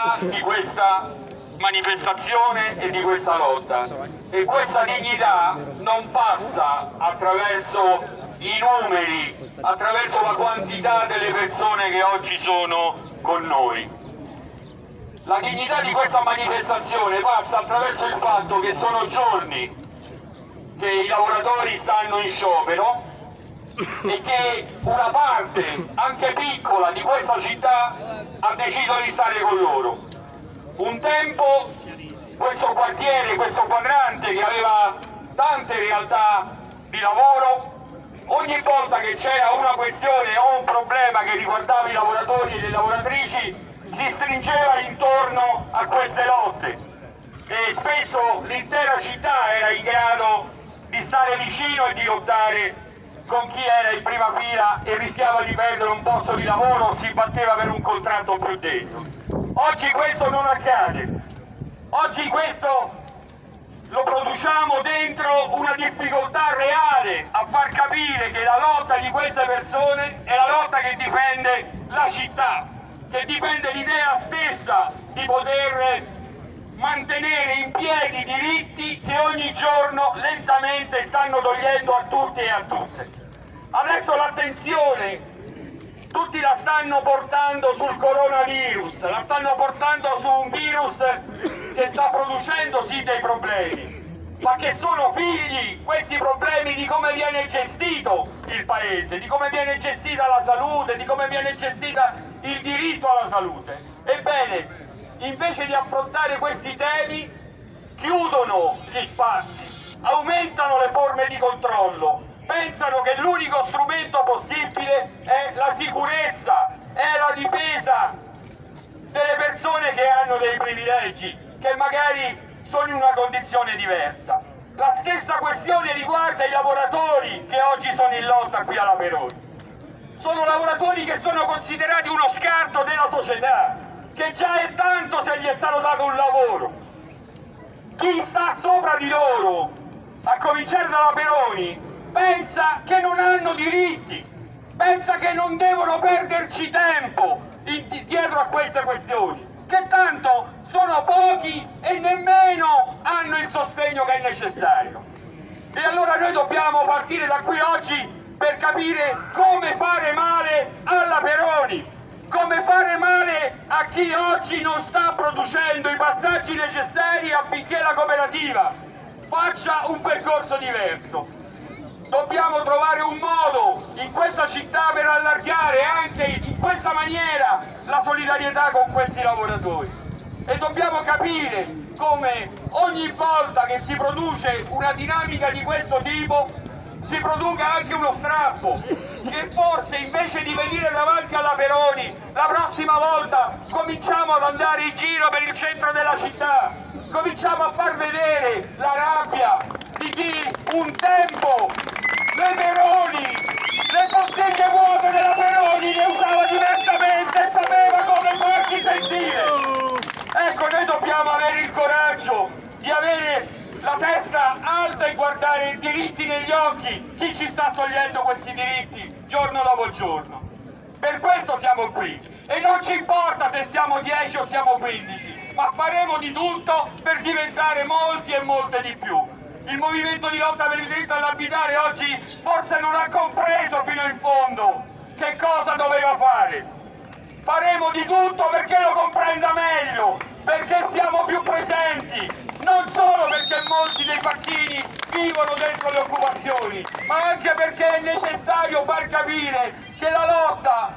dignità di questa manifestazione e di questa lotta e questa dignità non passa attraverso i numeri, attraverso la quantità delle persone che oggi sono con noi. La dignità di questa manifestazione passa attraverso il fatto che sono giorni che i lavoratori stanno in sciopero e che una parte, anche piccola, di questa città ha deciso di stare con loro. Un tempo questo quartiere, questo quadrante che aveva tante realtà di lavoro, ogni volta che c'era una questione o un problema che riguardava i lavoratori e le lavoratrici si stringeva intorno a queste lotte e spesso l'intera città era in grado di stare vicino e di lottare con chi era in prima fila e rischiava di perdere un posto di lavoro o si batteva per un contratto più dentro. Oggi questo non accade, oggi questo lo produciamo dentro una difficoltà reale a far capire che la lotta di queste persone è la lotta che difende la città, che difende l'idea stessa di poter mantenere in piedi diritti che ogni giorno lentamente stanno togliendo a tutti e a tutte. Adesso l'attenzione tutti la stanno portando sul coronavirus, la stanno portando su un virus che sta producendo sì dei problemi, ma che sono figli questi problemi di come viene gestito il paese, di come viene gestita la salute, di come viene gestita il diritto alla salute. Ebbene, invece di affrontare questi temi, chiudono gli spazi, aumentano le forme di controllo, pensano che l'unico strumento possibile è la sicurezza, è la difesa delle persone che hanno dei privilegi, che magari sono in una condizione diversa. La stessa questione riguarda i lavoratori che oggi sono in lotta qui alla Peroni. Sono lavoratori che sono considerati uno scarto della società, che già è tanto se gli è stato dato un lavoro. Chi sta sopra di loro, a cominciare dalla Peroni, pensa che non hanno diritti, pensa che non devono perderci tempo dietro a queste questioni che tanto sono pochi e nemmeno hanno il sostegno che è necessario. E allora noi dobbiamo partire da qui oggi per capire come fare male alla Peroni, come fare male a chi oggi non sta producendo i passaggi necessari affinché la cooperativa faccia un percorso diverso? Dobbiamo trovare un modo in questa città per allargare anche in questa maniera la solidarietà con questi lavoratori. E dobbiamo capire come ogni volta che si produce una dinamica di questo tipo si produca anche uno strappo che forse invece di venire davanti alla Peroni la prossima volta cominciamo ad andare in giro per il centro della città cominciamo a far vedere la rabbia di chi un tempo le Peroni, le bottiglie vuote della Peroni le usava diversamente e sapeva come farsi sentire. Ecco, noi dobbiamo avere il coraggio di avere la testa alta e guardare i diritti negli occhi, chi ci sta togliendo questi diritti giorno dopo giorno. Per questo siamo qui e non ci importa se siamo 10 o siamo 15, ma faremo di tutto per diventare molti e molte di più il movimento di lotta per il diritto all'abitare oggi forse non ha compreso fino in fondo che cosa doveva fare. Faremo di tutto perché lo comprenda meglio, perché siamo più presenti, non solo perché molti dei facchini vivono dentro le occupazioni, ma anche perché è necessario far capire che la lotta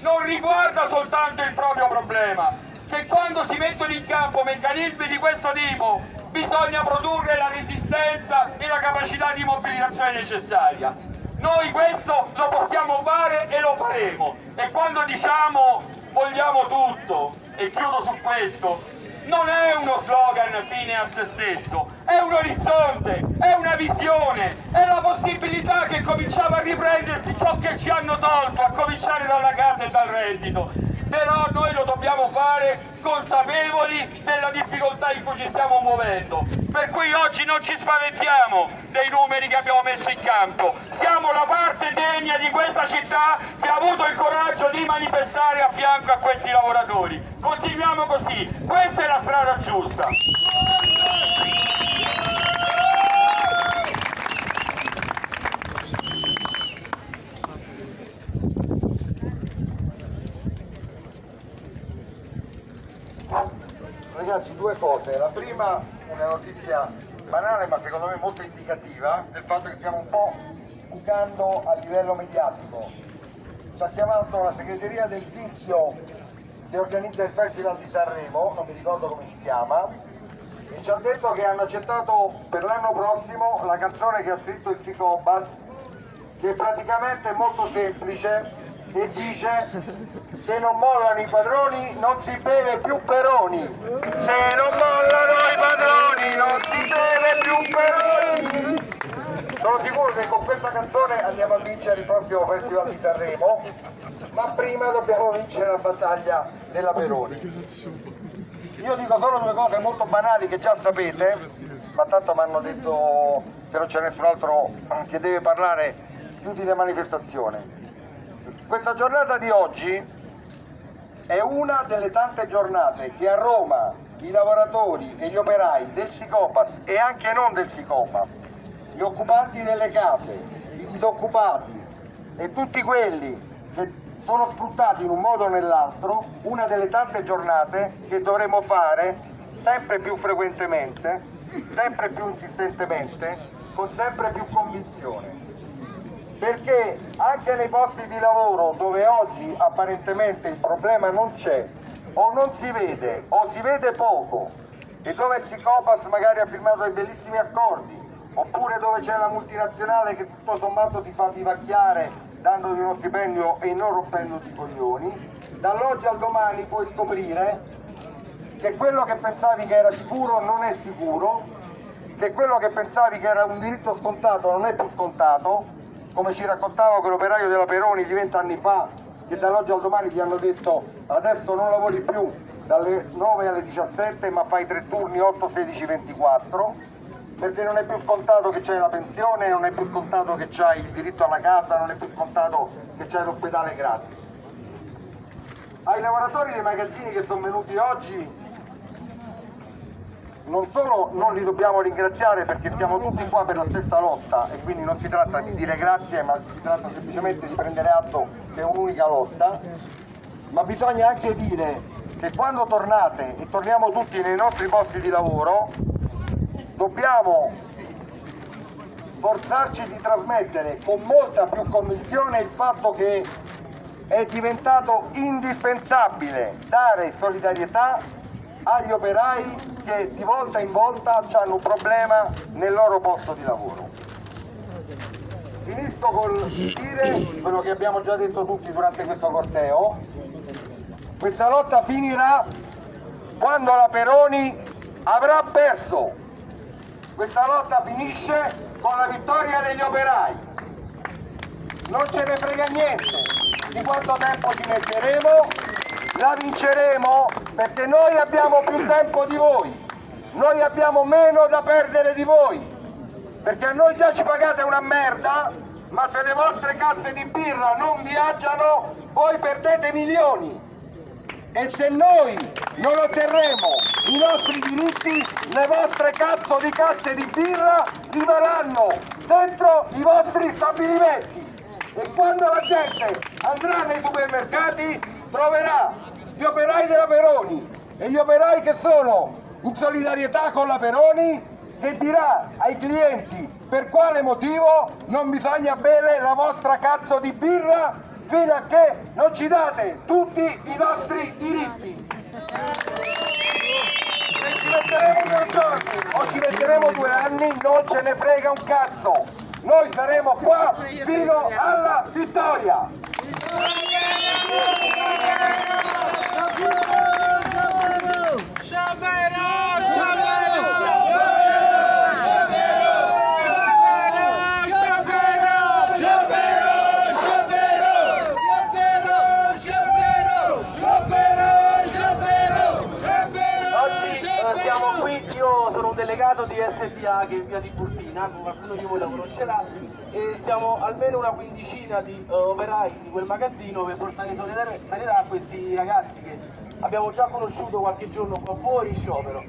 non riguarda soltanto il proprio problema, che quando si mettono in campo meccanismi di questo tipo bisogna produrre la resistenza e la capacità di mobilitazione necessaria. Noi questo lo possiamo fare e lo faremo e quando diciamo vogliamo tutto, e chiudo su questo, non è uno slogan fine a se stesso, è un orizzonte, è una visione, è la possibilità che cominciamo a riprendersi ciò che ci hanno tolto, a cominciare dalla casa e dal reddito, però noi lo dobbiamo fare consapevoli della difficoltà in cui ci stiamo muovendo. Per cui oggi non ci spaventiamo dei numeri che abbiamo messo in campo, siamo la parte degna di questa città che ha avuto il coraggio di manifestare a fianco a questi lavoratori. Continuiamo così, questa è la strada giusta. Ragazzi, due cose. La prima, una notizia banale ma secondo me molto indicativa del fatto che stiamo un po' bucando a livello mediatico. Ci ha chiamato la segreteria del tizio che organizza il Festival di Sanremo, non mi ricordo come si chiama, e ci ha detto che hanno accettato per l'anno prossimo la canzone che ha scritto il Sicobas, che praticamente è molto semplice e dice se non mollano i padroni non si beve più peroni. Se non mollano i padroni non si beve più peroni. Sono sicuro che con questa canzone andiamo a vincere il prossimo festival di Sanremo ma prima dobbiamo vincere la battaglia della Peroni. Io dico solo due cose molto banali che già sapete ma tanto mi hanno detto se non c'è nessun altro che deve parlare chiudi le manifestazioni questa giornata di oggi è una delle tante giornate che a Roma i lavoratori e gli operai del Sicopas e anche non del Sicopas, gli occupanti delle case, i disoccupati e tutti quelli che sono sfruttati in un modo o nell'altro, una delle tante giornate che dovremo fare sempre più frequentemente, sempre più insistentemente, con sempre più convinzione perché anche nei posti di lavoro dove oggi apparentemente il problema non c'è o non si vede o si vede poco e dove il Sicopas magari ha firmato dei bellissimi accordi oppure dove c'è la multinazionale che tutto sommato ti fa vivacchiare dandoti uno stipendio e non rompendoti i coglioni dall'oggi al domani puoi scoprire che quello che pensavi che era sicuro non è sicuro che quello che pensavi che era un diritto scontato non è più scontato come ci raccontava quell'operaio della Peroni di vent'anni fa che dall'oggi al domani ti hanno detto adesso non lavori più dalle 9 alle 17 ma fai tre turni 8, 16, 24 perché non è più scontato che c'hai la pensione, non è più scontato che c'hai il diritto alla casa, non è più scontato che c'hai l'ospedale gratis. Ai lavoratori dei magazzini che sono venuti oggi non solo non li dobbiamo ringraziare perché siamo tutti qua per la stessa lotta e quindi non si tratta di dire grazie ma si tratta semplicemente di prendere atto che è un'unica lotta, ma bisogna anche dire che quando tornate e torniamo tutti nei nostri posti di lavoro dobbiamo sforzarci di trasmettere con molta più convinzione il fatto che è diventato indispensabile dare solidarietà agli operai che di volta in volta hanno un problema nel loro posto di lavoro. Finisco col dire quello che abbiamo già detto tutti durante questo corteo, questa lotta finirà quando la Peroni avrà perso, questa lotta finisce con la vittoria degli operai, non ce ne frega niente di quanto tempo ci metteremo, la vinceremo perché noi abbiamo più tempo di voi, noi abbiamo meno da perdere di voi, perché a noi già ci pagate una merda, ma se le vostre casse di birra non viaggiano, voi perdete milioni. E se noi non otterremo i nostri diritti, le vostre cazzo di casse di birra rimarranno dentro i vostri stabilimenti. E quando la gente andrà nei supermercati troverà gli operai della Peroni e gli operai che sono in solidarietà con la Peroni che dirà ai clienti per quale motivo non bisogna bere la vostra cazzo di birra fino a che non ci date tutti i nostri diritti. Se ci metteremo due giorni o ci metteremo due anni non ce ne frega un cazzo. Noi saremo qua fino alla vittoria. SPA che è via Tiburtina, qualcuno di voi la conoscerà, e siamo almeno una quindicina di eh, operai di quel magazzino per portare solidarietà a questi ragazzi che abbiamo già conosciuto qualche giorno qua fuori in sciopero.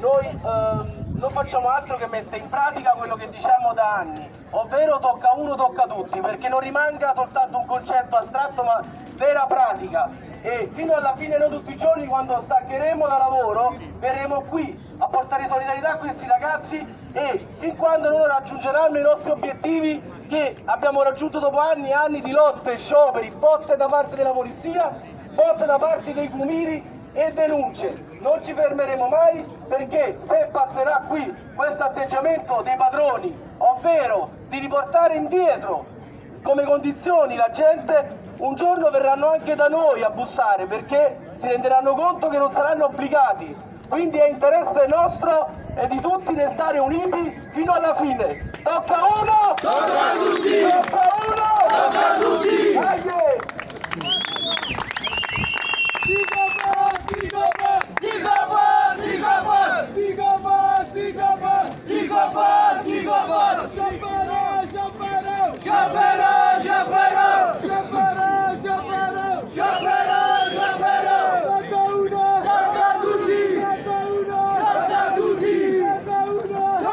Noi ehm, non facciamo altro che mettere in pratica quello che diciamo da anni, ovvero tocca uno, tocca tutti, perché non rimanga soltanto un concetto astratto ma vera pratica. E fino alla fine, noi tutti i giorni, quando staccheremo da lavoro, verremo qui portare solidarietà a questi ragazzi e fin quando loro raggiungeranno i nostri obiettivi che abbiamo raggiunto dopo anni e anni di lotte, scioperi, botte da parte della polizia, botte da parte dei cumiri e denunce. Non ci fermeremo mai perché se passerà qui questo atteggiamento dei padroni, ovvero di riportare indietro come condizioni la gente, un giorno verranno anche da noi a bussare perché si renderanno conto che non saranno obbligati. Quindi è interesse nostro e di tutti restare uniti fino alla fine. Tocca uno! Tocca a tutti! Tocca uno! Tocca a tutti! Dai!